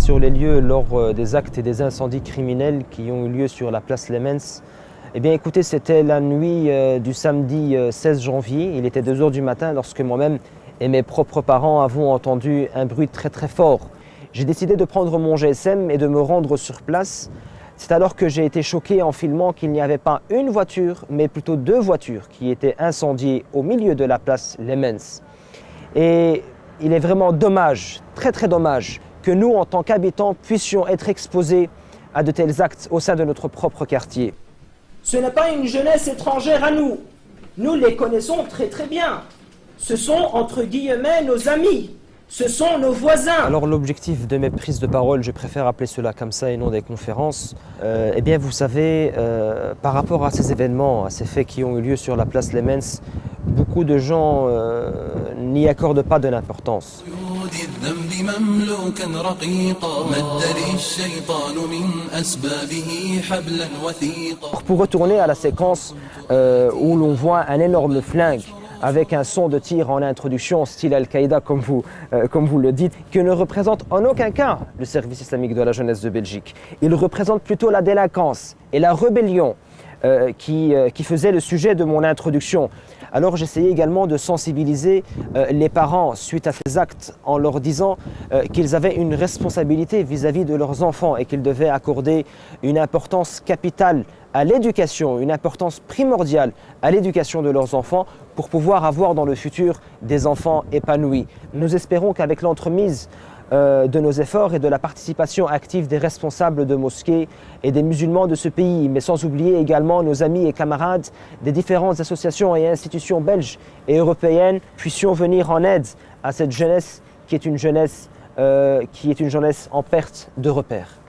sur les lieux lors euh, des actes et des incendies criminels qui ont eu lieu sur la place Lemens. Eh bien écoutez, c'était la nuit euh, du samedi 16 janvier. Il était 2 heures du matin lorsque moi-même et mes propres parents avons entendu un bruit très très fort. J'ai décidé de prendre mon GSM et de me rendre sur place. C'est alors que j'ai été choqué en filmant qu'il n'y avait pas une voiture, mais plutôt deux voitures qui étaient incendiées au milieu de la place Lemens. Et il est vraiment dommage, très très dommage, que nous, en tant qu'habitants, puissions être exposés à de tels actes au sein de notre propre quartier. Ce n'est pas une jeunesse étrangère à nous. Nous les connaissons très très bien. Ce sont, entre guillemets, nos amis. Ce sont nos voisins. Alors l'objectif de mes prises de parole, je préfère appeler cela comme ça et non des conférences, euh, eh bien vous savez, euh, par rapport à ces événements, à ces faits qui ont eu lieu sur la place Lemens, beaucoup de gens euh, n'y accordent pas de l'importance. Pour retourner à la séquence où l'on voit un énorme flingue avec un son de tir en introduction, style Al-Qaïda comme, vous, euh, comme vous le dites, qui ne représente en aucun cas le service islamique de la jeunesse de Belgique. Il représente plutôt la délinquance et la rébellion euh, qui, euh, qui faisait le sujet de mon introduction. Alors j'essayais également de sensibiliser les parents suite à ces actes en leur disant qu'ils avaient une responsabilité vis-à-vis -vis de leurs enfants et qu'ils devaient accorder une importance capitale à l'éducation, une importance primordiale à l'éducation de leurs enfants pour pouvoir avoir dans le futur des enfants épanouis. Nous espérons qu'avec l'entremise euh, de nos efforts et de la participation active des responsables de mosquées et des musulmans de ce pays, mais sans oublier également nos amis et camarades des différentes associations et institutions belges et européennes, puissions venir en aide à cette jeunesse qui est une jeunesse, euh, qui est une jeunesse en perte de repères.